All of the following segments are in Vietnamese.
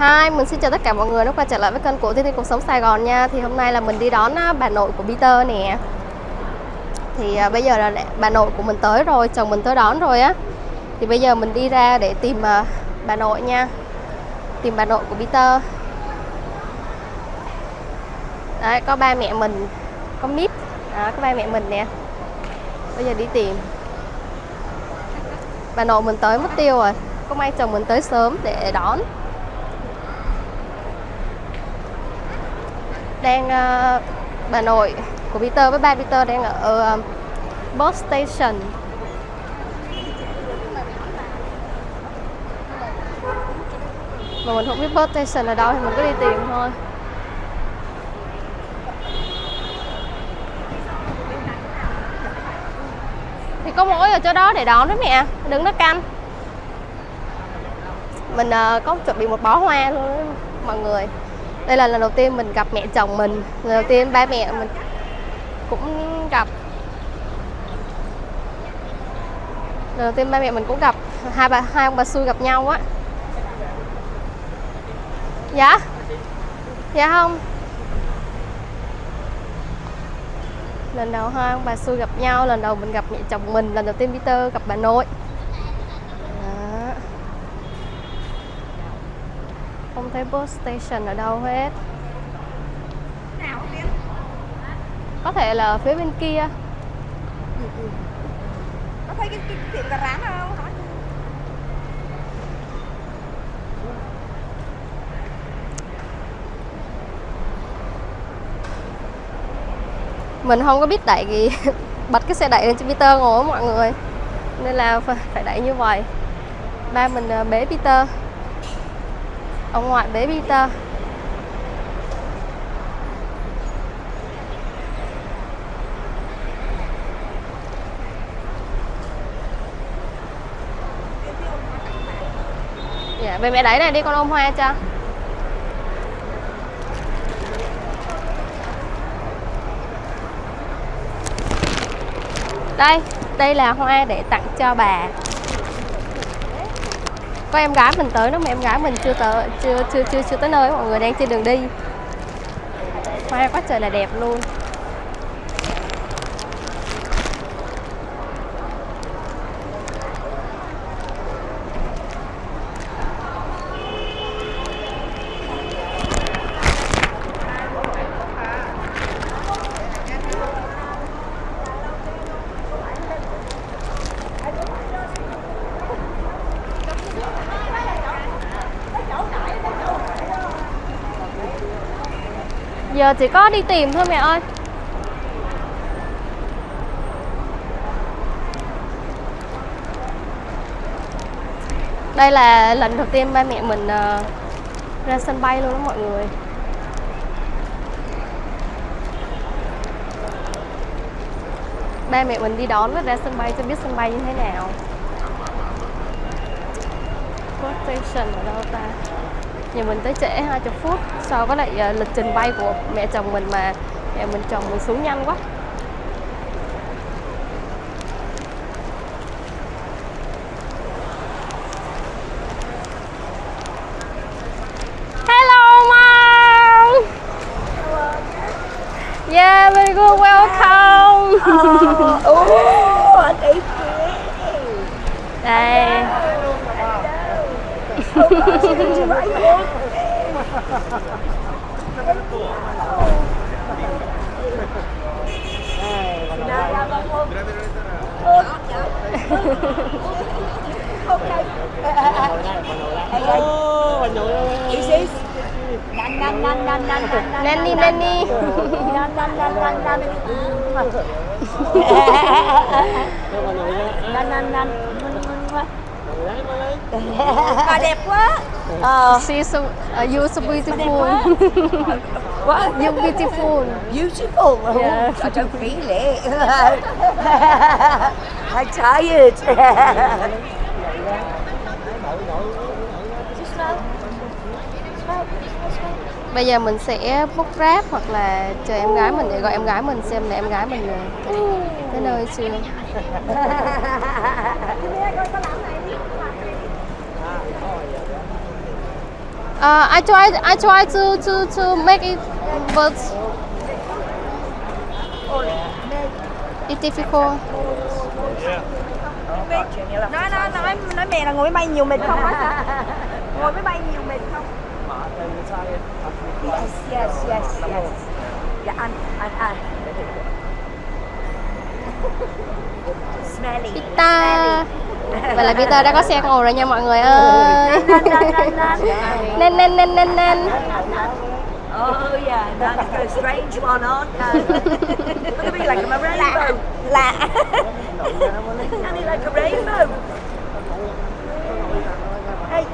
Hi, mình xin chào tất cả mọi người đã quay trở lại với kênh của Thiên Thiên Cuộc Sống Sài Gòn nha. Thì hôm nay là mình đi đón bà nội của Peter nè. Thì à, bây giờ là bà nội của mình tới rồi, chồng mình tới đón rồi á. Thì bây giờ mình đi ra để tìm à, bà nội nha. Tìm bà nội của Peter. Đấy, có ba mẹ mình, có Mít, đó, có ba mẹ mình nè. Bây giờ đi tìm. Bà nội mình tới mất tiêu rồi. Có may chồng mình tới sớm để đón. Đang uh, bà nội của Peter với ba Peter đang ở uh, bus station. Mà mình không biết bus station ở đâu thì mình cứ đi tìm thôi. Thì có mỗi ở chỗ đó để đón đó mẹ đứng nó canh. Mình uh, có chuẩn bị một bó hoa luôn đó, mọi người đây là lần đầu tiên mình gặp mẹ chồng mình. Lần đầu tiên ba mẹ mình cũng gặp. Lần đầu tiên ba mẹ mình cũng gặp. Hai bà, hai ông bà xui gặp nhau á. Dạ? Dạ không? Lần đầu hai ông bà xui gặp nhau, lần đầu mình gặp mẹ chồng mình, lần đầu tiên Peter gặp bà nội. Không thấy bus station ở đâu hết. Có thể là ở phía bên kia. Có thấy cái, cái tiệm cà rán không? Hỏi mình không có biết đẩy gì bật cái xe đẩy lên cho Peter ngồi á mọi người. Nên là phải đẩy như vậy. Ba mình à, bế Peter ông ngoại bế Peter. Dạ về mẹ đẩy này đi con ôm hoa cho. Đây đây là hoa để tặng cho bà có em gái mình tới đó mà em gái mình chưa tới, chưa chưa chưa chưa tới nơi, mọi người đang trên đường đi. Hoa quá trời là đẹp luôn. Giờ chỉ có đi tìm thôi mẹ ơi. Đây là lần đầu tiên ba mẹ mình uh, ra sân bay luôn đó mọi người. Ba mẹ mình đi đón và ra sân bay cho biết sân bay như thế nào. Bus station ở đâu ta? Nhà mình tới trễ 20 phút so với lại uh, lịch trình bay của mẹ chồng mình mà mẹ mình chồng mình xuống nhanh quá. Is this? Nan nan nan nan nan nan nan nan Bà đẹp quá. Ờ. She's so, uh, you're so beautiful. What? You're beautiful. Beautiful? Yeah. I don't feel it I'm tired Bây giờ mình sẽ book Grab hoặc là chờ em gái mình để gọi em gái mình xem là em gái mình tới nơi chưa Uh, I try I try to to to make it but it's difficult. Yeah. nói nói nói nói mẹ là ngồi máy bay nhiều mệt không ngồi máy bay nhiều mệt không yes yes yes yes Yeah, anh anh anh smelly Pita. Vậy là Peter đã có xe ngồi rồi nha mọi người ơi. Nên nên nên nên nên. Oh yeah, that's a strange one, aren't they? Look at me like I'm a rainbow. Lạ. Need like a rainbow. Hey.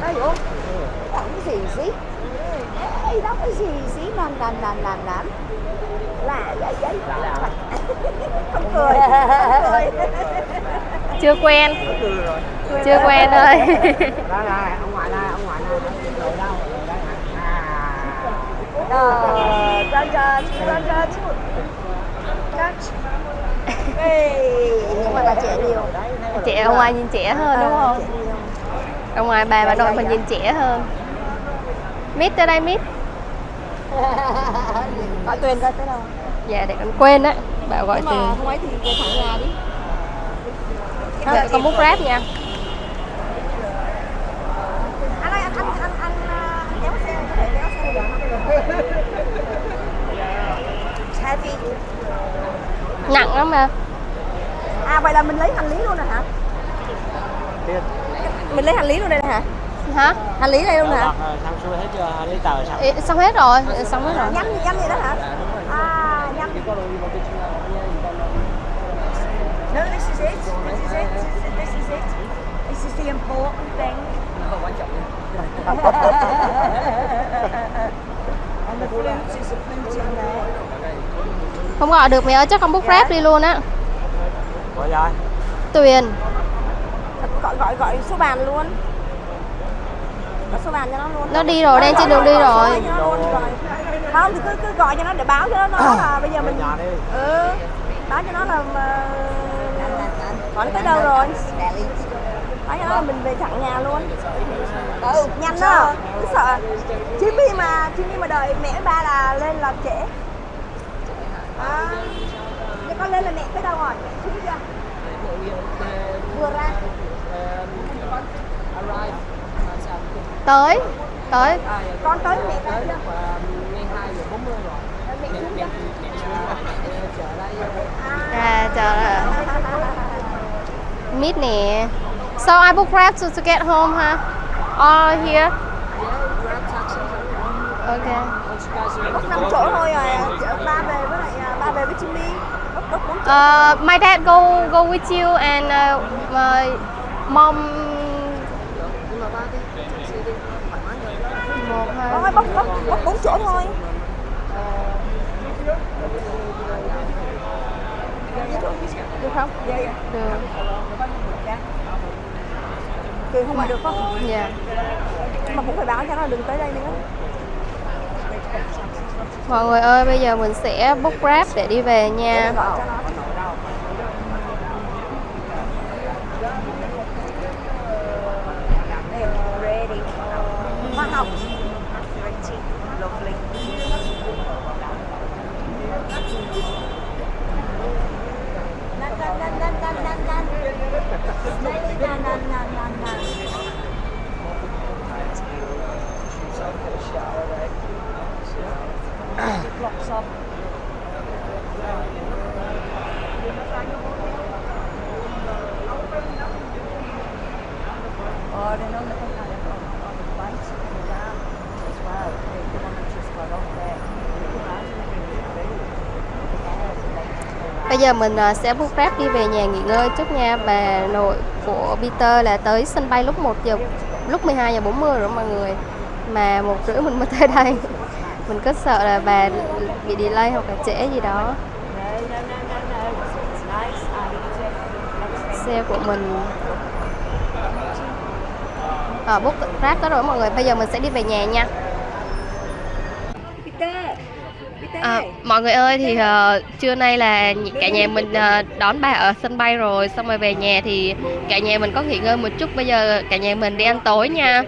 Hey, oh. What is easy? Hey, that was easy. Nan, nan, nan, nan, nan. Lạ vậy vậy. Không cười. Không cười. Chưa quen. Chưa quen thôi. đó là ông ngoại là ông ngoại là rồi đâu rồi đây hả à Ờ, nhưng mà là trẻ nhiều. Trẻ ở ngoài nhìn trẻ hơn đúng không? Ở ngoài bà bà nội mình nhìn trẻ hơn. Mít tới đây mít. Gọi Tuyền coi tới đâu. Dạ để con quên đấy. Bảo gọi mà không ấy thì về thẳng nhà đi. Dạ, con bút rap nha. Anh ơi, anh anh anh kéo xe, có thể kéo xe được. Heavy. Nặng lắm mà. À vậy là mình lấy hành lý luôn rồi hả? Mình lấy hành lý luôn đây nè hả? Hả? Hành lý đây luôn hả? Ờ, xong xuôi hết chưa giấy tờ xong Ê, xong hết rồi, xong hết rồi. Nhắm nhắm vậy đó hả? À, nhắm. No, this is it. This is it. This is it. This is the important thing. And the flute is a flute in there. Không gọi được mẹ ơi, chắc con bút rap đi luôn á. gọi rồi Tuyền. Gọi gọi gọi số bàn luôn. Gọi số bàn cho nó luôn. Nó đi rồi, đang trên đường đi rồi. Nó. Không thì cứ cứ gọi cho nó để báo cho nó nói là bây giờ mình ừ báo cho nó là mà... hỏi nó tới đâu rồi? Nói cho nó là mình về thẳng nhà luôn. Ừ nhanh đó. Cứ sợ. Jimmy mà Jimmy mà đợi mẹ ba là lên là trễ. À, con lên là mẹ tới đâu rồi? Mẹ chưa. Vừa ra Tới. Tới. con tới mẹ tới chưa mẹ xuống chưa À, chờ Mít nè. So I book Grab to, to get home ha? Or here? Okay. Bốc năm chỗ thôi à chở ba về với lại à, ba về với Jimmy bốn Uh, my dad go go with you and uh, my mom bốc bốc bốc bốn chỗ thôi được không? dạ dạ Được. Tuyền không mà được không? Dạ. Mà cũng phải báo cho nó đừng tới đây nữa Mọi người ơi, bây giờ mình sẽ book Grab để đi về nha. Gọi cho nó Đây, ready Hoa hồng Pretty, lovely Nan, nan, nan, nan, nan, nan, nan. Smelly nan, nan, nan, nan, nan. Blocks up. Or then on the on, on the right, go down as well. The, the one that just got off there. You go down to the Bây giờ mình ờ, sẽ book Grab đi về nhà nghỉ ngơi trước nha. Bà nội của Peter là tới sân bay lúc 1 giờ lúc 12 giờ 40 rồi mọi người. Mà một rưỡi mình mới tới đây. Mình cứ sợ là bà bị delay hoặc là trễ gì đó. Xe của mình Ờ, book Grab đó rồi mọi người. Bây giờ mình sẽ đi về nhà nha. Peter, Peter À, mọi người ơi thì ờ, trưa nay là cả nhà mình ờ, đón bà ở sân bay rồi xong rồi về nhà thì cả nhà mình có nghỉ ngơi một chút bây giờ cả nhà mình đi ăn tối nha.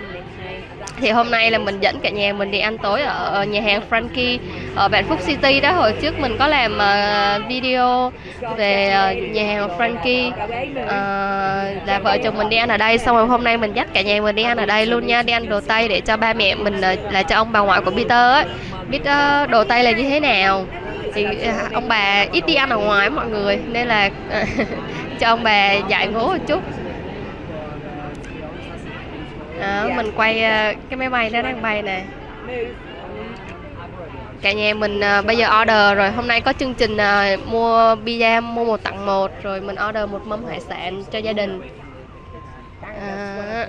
Thì hôm nay là mình dẫn cả nhà mình đi ăn tối ở nhà hàng Frankie ở Vạn Phúc City đó hồi trước mình có làm uh, video về uh, nhà hàng Frankie. Uh, là vợ chồng mình đi ăn ở đây xong rồi hôm nay mình dắt cả nhà mình đi ăn ở đây luôn nha. Đi ăn đồ Tây để cho ba mẹ mình uh, là cho ông bà ngoại của Peter ấy biết uh, đồ Tây là như thế nào? Thì uh, ông bà ít đi ăn ở ngoài mọi người nên là cho ông bà dạy ngố một chút. Đó, mình quay uh, cái máy bay nó đang bay nè cả nhà mình à, bây giờ order rồi. Hôm nay có chương trình à, mua pizza mua một tặng một. Rồi mình order một mâm hải sản cho gia đình. À,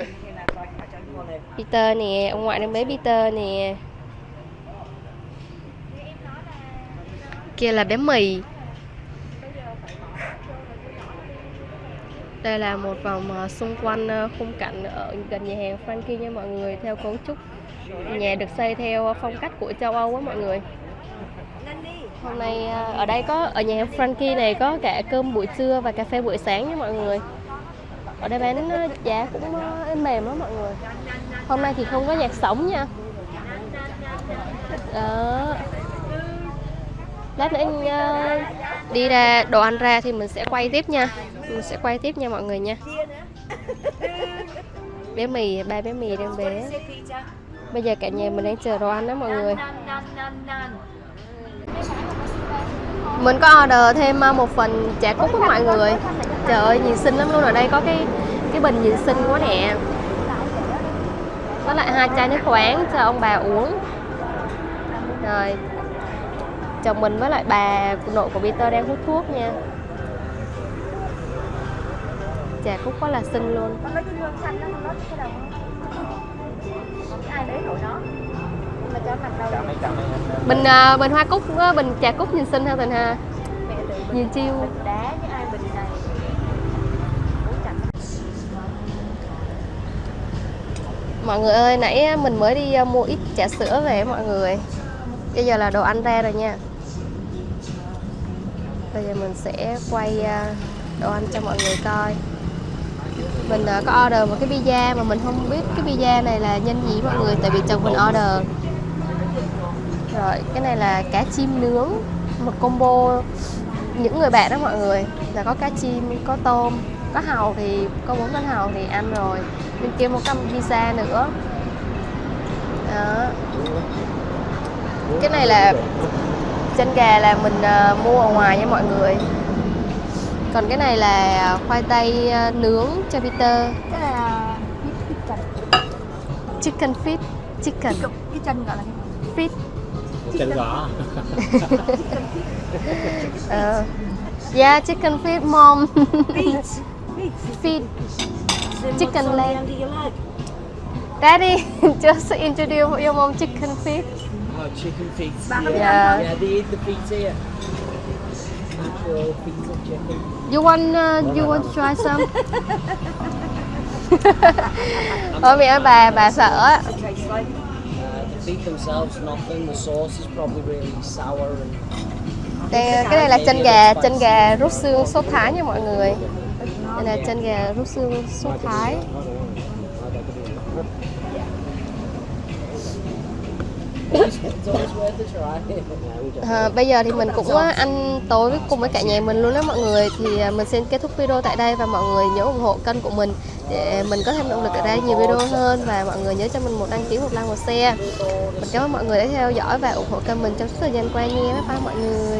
Peter nè ông ngoại đang bế Peter nè. Kia là bé mì. Đây là một vòng à, xung quanh khung cảnh ở gần nhà hàng Frankie nha mọi người theo cấu trúc nhà được xây theo phong cách của châu Âu á mọi người. Hôm nay à, ở đây có, ở nhà hàng Frankie này có cả cơm buổi trưa và cà phê buổi sáng nha mọi người. Ở đây bán à, giá cũng à, mềm lắm mọi người. Hôm nay thì không có nhạc sống nha. Đó. Lát nữa anh đi ra đồ ăn ra thì mình sẽ quay tiếp nha. Mình sẽ quay tiếp nha mọi người nha. Bé mì, ba bé mì đang bé bây giờ cả nhà mình đang chờ đồ ăn đó mọi người. Mình có order thêm à, một phần chả cúc với mọi người. Trời ơi, nhìn xinh lắm luôn. Ở đây có cái cái bình nhìn xinh quá nè. Với lại hai chai nước khoáng cho ông bà uống. Rồi. Chồng mình với lại bà nội của Peter đang hút thuốc nha. Chà cúc quá là xinh luôn ai để nó nhưng mà cho mặt anh. Bình à, bình hoa cúc á, bình trà cúc nhìn xinh ha tình ha nhìn chiêu đá với ai bình này. Mọi người ơi nãy á, mình mới đi à, mua ít trà sữa về mọi người. Bây giờ là đồ ăn ra rồi nha. Bây giờ mình sẽ quay à, đồ ăn cho mọi người coi mình ờ, có order một cái pizza mà mình không biết cái pizza này là nhân gì mọi người tại vì chồng mình order. Rồi cái này là cá chim nướng một combo những người bạn đó mọi người. Là có cá chim có tôm có hàu thì có bốn con hàu thì ăn rồi. Bên kia một cái pizza nữa. Đó. Cái này là chân gà là mình uh, mua ở ngoài nha mọi người còn cái này là khoai tây à, nướng cho Peter. Cái này là chân chicken feet chicken. Cái, cái chân gọi là feet. Chân gõ. Ờ. yeah chicken feet mom. Cái feet. Chicken Chicken leg. daddy just introduce your mom chicken feet. Oh, chicken feet. Yeah. Yeah, they eat the feet here. Natural feet of chicken you want uh, you want to try some? Ôi bị bà bà sợ á. Feet themselves, nothing. The sauce is probably really sour and Đây, cái này là chân gà chân gà rút xương sốt thái nha mọi người. Đây là chân gà rút xương sốt thái it's always worth a try à, bây giờ thì mình cũng ăn tối với cùng với cả nhà mình luôn đó mọi người. Thì à, mình xin kết thúc video tại đây và mọi người nhớ ủng hộ kênh của mình để mình có thêm động lực để ra nhiều video hơn và mọi người nhớ cho mình một đăng ký một like một share. Mình cảm ơn mọi người đã theo dõi và ủng hộ kênh mình trong suốt thời gian qua nha. Bye bye mọi người.